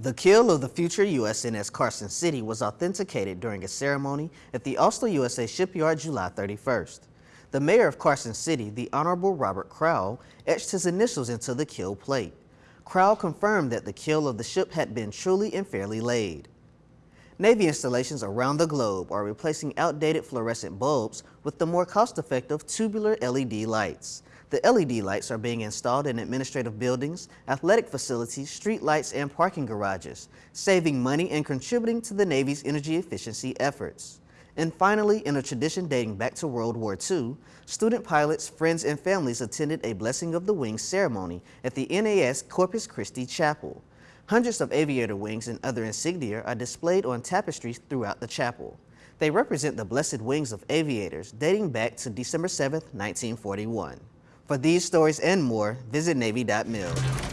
The keel of the future USNS Carson City was authenticated during a ceremony at the Austal USA shipyard July 31st. The mayor of Carson City, the Honorable Robert Crowell, etched his initials into the keel plate. Crowell confirmed that the keel of the ship had been truly and fairly laid. Navy installations around the globe are replacing outdated fluorescent bulbs with the more cost-effective tubular LED lights. The LED lights are being installed in administrative buildings, athletic facilities, street lights, and parking garages, saving money and contributing to the Navy's energy efficiency efforts. And finally, in a tradition dating back to World War II, student pilots, friends, and families attended a Blessing of the Wings ceremony at the NAS Corpus Christi Chapel. Hundreds of aviator wings and other insignia are displayed on tapestries throughout the chapel. They represent the blessed wings of aviators dating back to December 7, 1941. For these stories and more, visit Navy.mil.